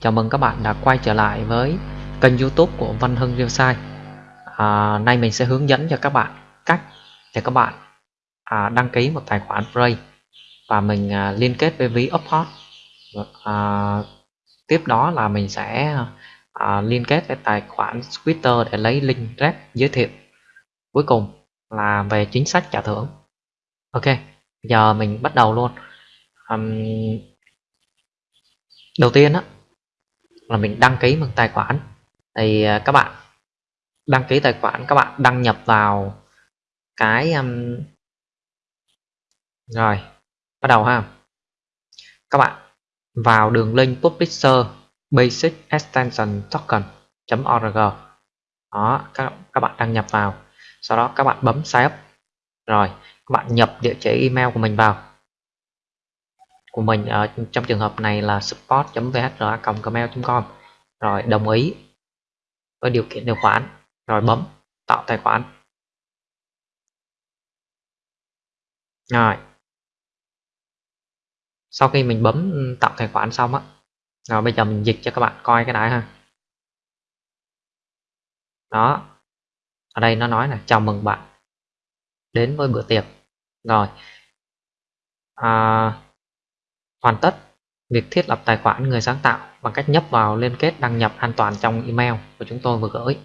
chào mừng các bạn đã quay trở lại với kênh youtube của Văn Hưng Real à, Nay mình sẽ hướng dẫn cho các bạn cách để các bạn à, đăng ký một tài khoản Play Và mình à, liên kết với ví Uphot à, Tiếp đó là mình sẽ à, liên kết với tài khoản Twitter để lấy link rep giới thiệu. Cuối cùng là về chính sách trả thưởng. Ok, giờ mình bắt đầu luôn. Um, đầu tiên á là mình đăng ký một tài khoản. Thì à, các bạn đăng ký tài khoản các bạn đăng nhập vào cái um, rồi bắt đầu ha. Các bạn vào đường link publisher basic extension token org. Đó các, các bạn đăng nhập vào. Sau đó các bạn bấm sign up. Rồi các bạn nhập địa chỉ email của mình vào của mình ở trong trường hợp này là support.vhra.gmail.com rồi đồng ý với điều kiện điều khoản rồi bấm tạo tài khoản. Rồi. Sau khi mình bấm ừ, tạo tài khoản xong á rồi bây giờ mình dịch cho các bạn coi cái này ha. Đó. Ở đây nó nói là chào mừng bạn đến với bữa tiệc. Rồi. À, hoàn tất, việc thiết lập tài khoản người sáng tạo bằng cách nhấp vào liên kết đăng nhập an toàn trong email của chúng tôi vừa gửi.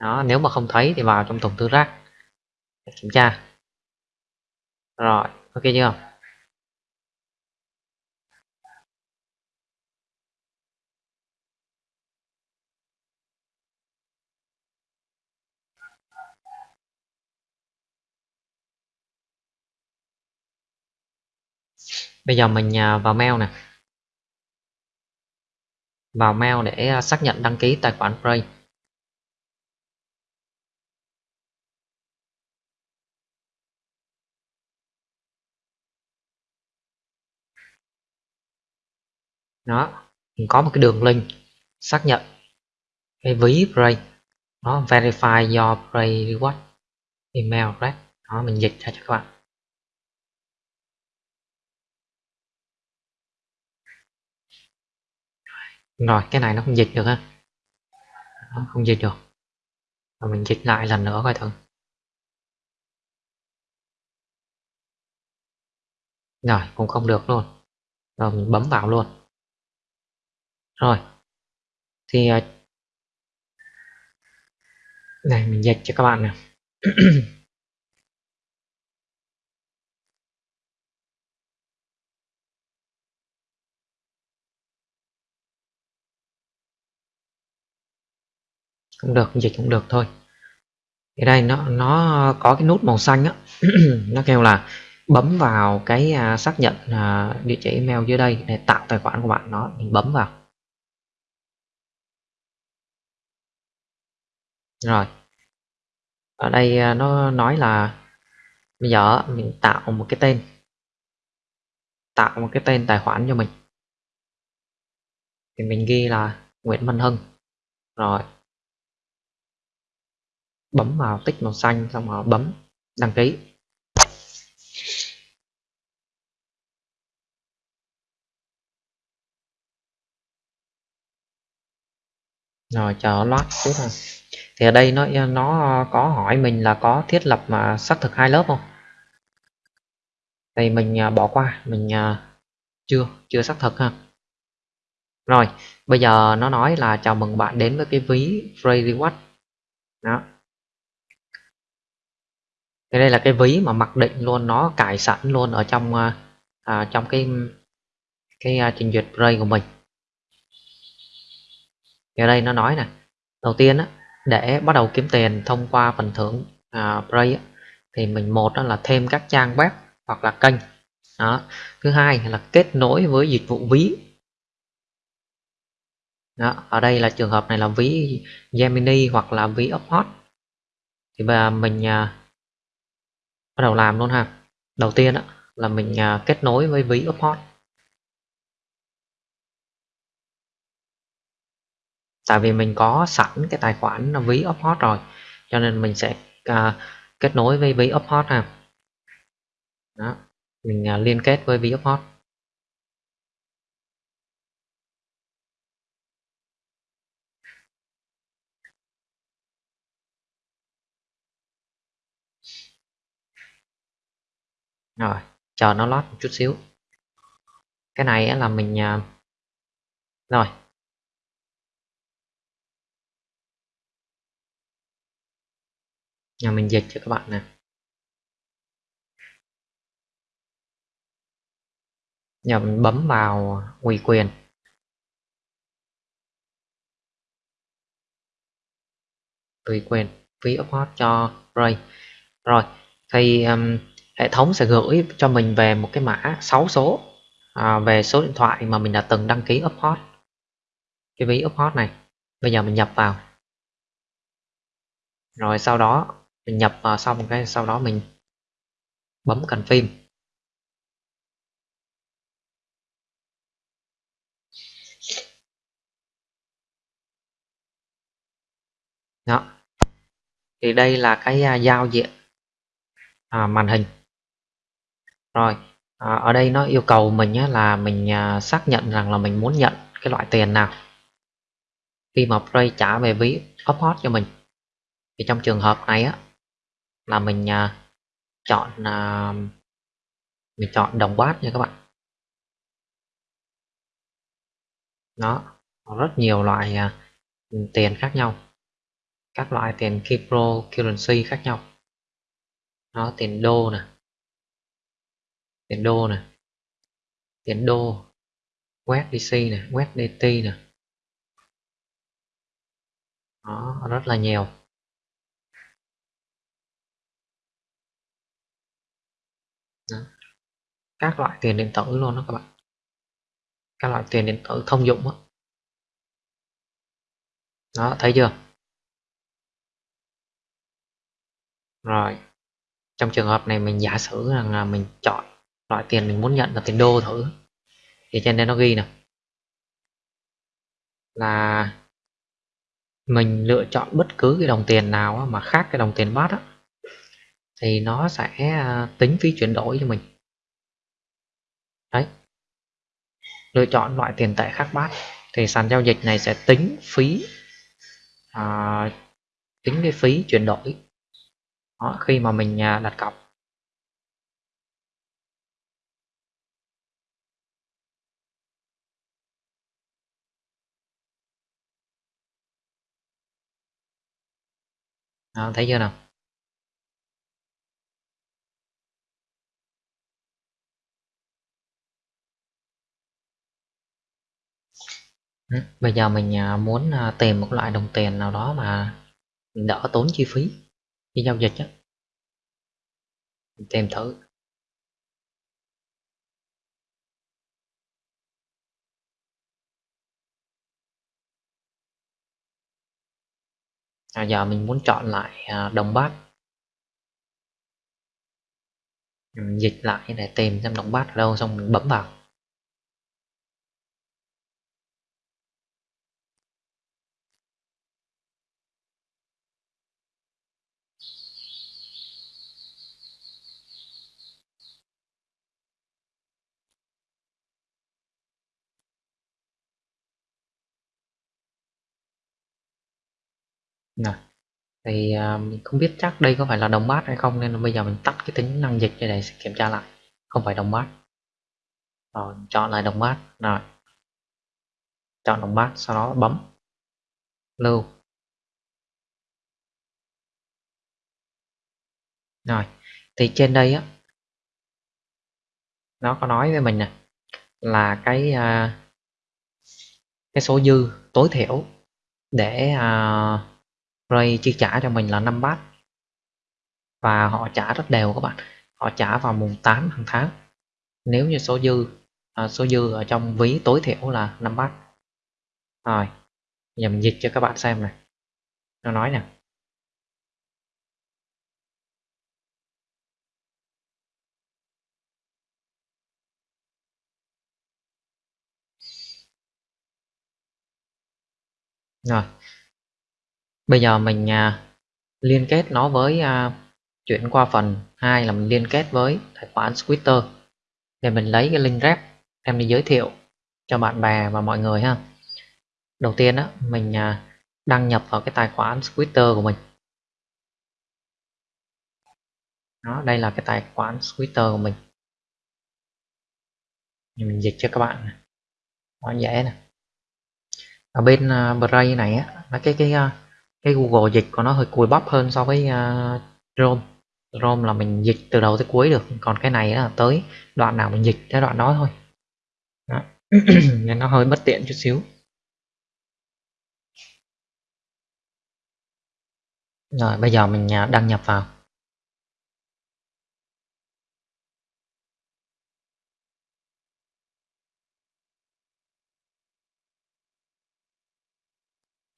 Đó, nếu mà không thấy thì vào trong thùng thư rác để kiểm tra. Rồi, ok chưa? Bây giờ mình à, vào mail nè. Vào mail để à, xác nhận đăng ký tài khoản Play. Đó, mình có một cái đường link, xác nhận cái ví Play. Nó verify your Play reward email address. Đó, mình dịch ra cho các bạn. Rồi, cái này nó không dịch được ha nó không dịch được. Rồi mình dịch lại lần nữa coi thử. Rồi, cũng không được luôn. Rồi, mình bấm vào luôn. Rồi. Thì à, này, mình dịch cho các bạn nè. cũng được dịch cũng được thôi. Thì đây nó nó có cái nút màu xanh á. Nó kêu là bấm vào cái à, xác nhận à, địa chỉ email dưới đây để tạo tài khoản của bạn nó mình bấm vào. Rồi. Ở đây à, nó nói là bây giờ mình tạo một cái tên. Tạo một cái tên tài khoản cho mình. Thì mình ghi là Nguyễn Văn Hưng. Rồi bấm vào tích màu xanh, xong rồi bấm đăng ký. Rồi, chờ loát chút thôi. Thì ở đây nó nó có hỏi mình là có thiết lập mà xác thực hai lớp không? Thì mình à, bỏ qua, mình à, chưa chưa xác thực ha. Rồi, bây giờ nó nói là chào mừng bạn đến với cái ví free reward đó thì đây là cái ví mà mặc định luôn nó cài sẵn luôn ở trong à, à trong cái cái uh, trình duyệt Play của mình thì ở đây nó nói này đầu tiên á, để bắt đầu kiếm tiền thông qua phần thưởng à, Play á, thì mình một đó là thêm các trang web hoặc là kênh đó. thứ hai là kết nối với dịch vụ ví đó. ở đây là trường hợp này là ví Gemini hoặc là ví Uphot thì bây mình à, bắt đầu làm luôn ha. Đầu tiên á, là mình à, kết nối với ví Uphot tại vì mình có sẵn cái tài khoản ví Uphot rồi cho nên mình sẽ à, kết nối với ví Uphot ha. Đó mình à, liên kết với ví Uphot rồi chờ nó lót một chút xíu. Cái này là mình à, rồi. Nhà mình dịch cho các bạn nè. Nhà mình bấm vào ủy quyền. Ủy quyền phí upload cho Ray. Rồi thì um, hệ thống sẽ gửi cho mình về một cái mã 6 số à, về số điện thoại mà mình đã từng đăng ký upload. Cái ví upload này bây giờ mình nhập vào. Rồi sau đó mình nhập vào xong cái sau đó mình bấm cần phim. Đó. Thì đây là cái à, giao diện à, màn hình rồi à, ở đây nó yêu cầu mình nhé là mình à, xác nhận rằng là mình muốn nhận cái loại tiền nào. Khi mà Play trả về ví upload cho mình thì trong trường hợp này á là mình à, chọn à, mình chọn đồng bát nha các bạn. Nó rất nhiều loại à, tiền khác nhau. Các loại tiền cryptocurrency khác nhau. Nó tiền đô nè tiền đô nè. Tiền đô. Quét dc nè quét dt nè. Đó rất là nhiều. Đó. các loại tiền điện tử luôn đó các bạn. Các loại tiền điện tử thông dụng đó, đó thấy chưa? Rồi. Trong trường hợp này mình giả sử rằng là mình chọn loại tiền mình muốn nhận là tiền đô thử thì trên đây nó ghi nè là mình lựa chọn bất cứ cái đồng tiền nào mà khác cái đồng tiền bát á thì nó sẽ à, tính phí chuyển đổi cho mình. Đấy. Lựa chọn loại tiền tệ khác bát. Thì sàn giao dịch này sẽ tính phí à, tính cái phí chuyển đổi. Đó, khi mà mình à, đặt cọc. Đó, thấy chưa nào? Ừ, bây giờ mình à, muốn à, tìm một loại đồng tiền nào đó mà đỡ tốn chi phí. Khi giao dịch á. Tìm thử. À, giờ mình muốn chọn lại à, đồng bát. Mình dịch lại để tìm xem đồng bát ở đâu xong mình bấm vào. Nè, thì à, mình không biết chắc đây có phải là đồng mát hay không nên là bây giờ mình tắt cái tính năng dịch để kiểm tra lại. Không phải đồng mát rồi chọn lại đồng mát rồi. Chọn đồng mát sau đó bấm. Lưu. Rồi thì trên đây á nó có nói với mình nè là cái uh, cái số dư tối thiểu để uh, Ray chi trả cho mình là 5 bát. Và họ trả rất đều các bạn. Họ trả vào mùng 8 hàng tháng. Nếu như số dư à, số dư ở trong ví tối thiểu là 5 bát. Rồi nhầm dịch cho các bạn xem này. Nó nói nè. Rồi bây giờ mình à, liên kết nó với à, chuyển qua phần 2 là mình liên kết với tài khoản Twitter. Để mình lấy cái link rep em đi giới thiệu cho bạn bè và mọi người ha. Đầu tiên á mình à, đăng nhập vào cái tài khoản Twitter của mình. Đó đây là cái tài khoản Twitter của mình. Mình dịch cho các bạn nó dễ nè. Ở bên à, uh, Brave này á là cái cái uh, cái Google dịch của nó hơi cùi bắp hơn so với uh, Chrome. Chrome là mình dịch từ đầu tới cuối được còn cái này là tới đoạn nào mình dịch tới đoạn đó thôi. Đó. nên nó hơi bất tiện chút xíu. Rồi bây giờ mình à, đăng nhập vào.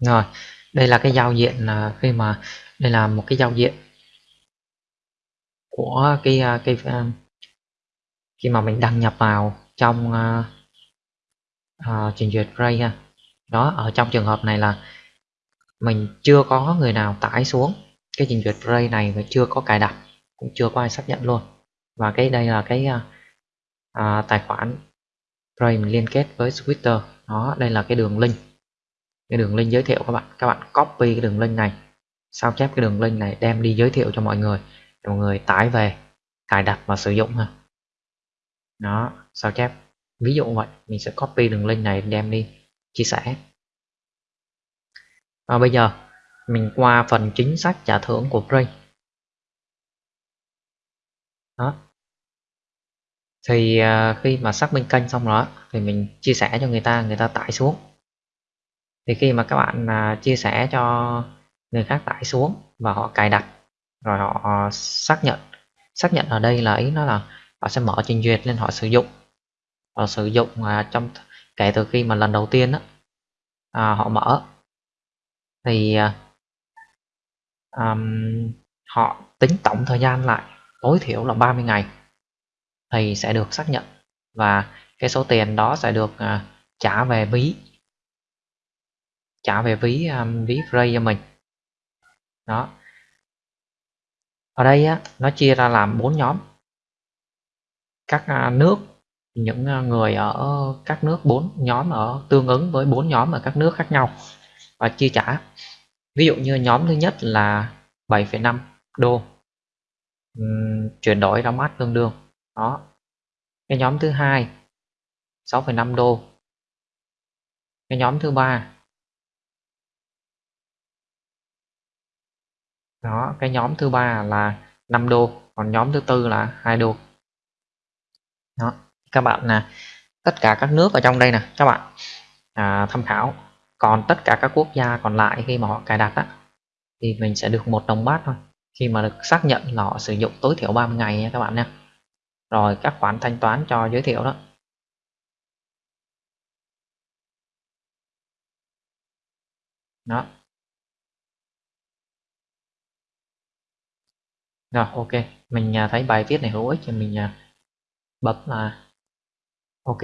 Rồi đây là cái giao diện là khi mà đây là một cái giao diện của cái à, cái à, khi mà mình đăng nhập vào trong uh, trình duyệt Ray ha. Đó ở trong trường hợp này là mình chưa có người nào tải xuống cái trình duyệt Ray này và chưa có cài đặt cũng chưa có ai xác nhận luôn. Và cái đây là cái uh, uh, tài khoản Ray mình liên kết với Twitter. Đó đây là cái đường link cái đường link giới thiệu các bạn các bạn copy cái đường link này, sao chép cái đường link này, đem đi giới thiệu cho mọi người. Để mọi người tải về, cài đặt và sử dụng ha. Đó, sao chép. Ví dụ vậy, mình sẽ copy đường link này, đem đi chia sẻ. Và bây giờ, mình qua phần chính sách trả thưởng của Free đó. Thì à, khi mà xác minh kênh xong rồi thì mình chia sẻ cho người ta người ta tải xuống thì khi mà các bạn à, chia sẻ cho người khác tải xuống và họ cài đặt rồi họ xác nhận xác nhận ở đây là ý nó là họ sẽ mở trình duyệt lên họ sử dụng. Họ sử dụng à, trong kể từ khi mà lần đầu tiên đó, à, họ mở. Thì um, họ tính tổng thời gian lại tối thiểu là 30 ngày thì sẽ được xác nhận. Và cái số tiền đó sẽ được uh, trả về ví trả về ví um, ví free cho mình. Đó. Ở đây á, nó chia ra làm bốn nhóm. Các à, nước những à, người ở các nước bốn nhóm ở tương ứng với bốn nhóm ở các nước khác nhau và chia trả. Ví dụ như nhóm thứ nhất là 7,5 đô. Uhm, chuyển đổi ra mát tương đương. Đó. Cái nhóm thứ hai 6,5 đô. Cái nhóm thứ ba đó cái nhóm thứ ba là 5 đô còn nhóm thứ tư là hai đô. Đó các bạn nè tất cả các nước ở trong đây nè các bạn à, tham khảo. Còn tất cả các quốc gia còn lại khi mà họ cài đặt á thì mình sẽ được một đồng bát thôi. Khi mà được xác nhận là họ sử dụng tối thiểu 30 ngày nha các bạn nha. Rồi các khoản thanh toán cho giới thiệu đó. Đó. Rồi ok. Mình à, thấy bài viết này hữu ích thì mình à, bấm là ok.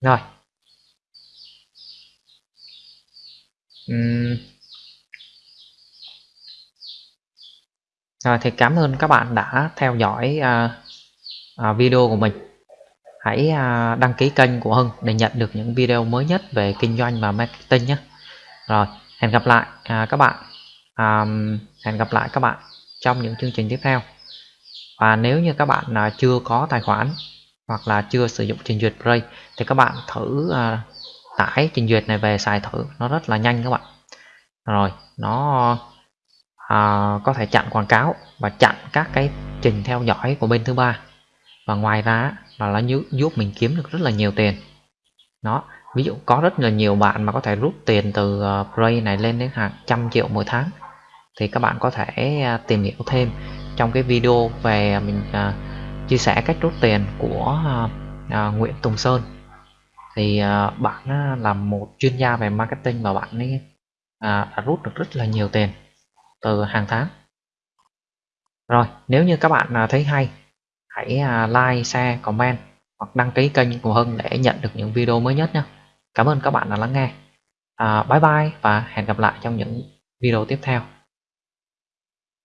Rồi. Uhm. rồi thì cảm ơn các bạn đã theo dõi uh, uh, video của mình. Hãy uh, đăng ký kênh của Hưng để nhận được những video mới nhất về kinh doanh và marketing nhé. Rồi hẹn gặp lại à, các bạn. À, hẹn gặp lại các bạn trong những chương trình tiếp theo. Và nếu như các bạn à, chưa có tài khoản hoặc là chưa sử dụng trình duyệt Play thì các bạn thử à, tải trình duyệt này về xài thử. Nó rất là nhanh các bạn. Rồi nó à, có thể chặn quảng cáo và chặn các cái trình theo dõi của bên thứ ba. Và ngoài ra là nó giúp mình kiếm được rất là nhiều tiền. Nó ví dụ có rất là nhiều bạn mà có thể rút tiền từ ờ, Play này lên đến hàng trăm triệu mỗi tháng. Thì các bạn có thể à, tìm hiểu thêm trong cái video về mình uh, chia sẻ cách rút tiền của uh, uh, Nguyễn Tùng Sơn. Thì uh, bạn uh, là một chuyên gia về marketing và bạn ấy uh, đã rút được rất là nhiều tiền từ hàng tháng. Rồi nếu như các bạn uh, thấy hay hãy uh, like share comment hoặc đăng ký kênh của Hưng để nhận được những video mới nhất nhé Cảm ơn các bạn đã lắng nghe. À, bye bye và hẹn gặp lại trong những video tiếp theo.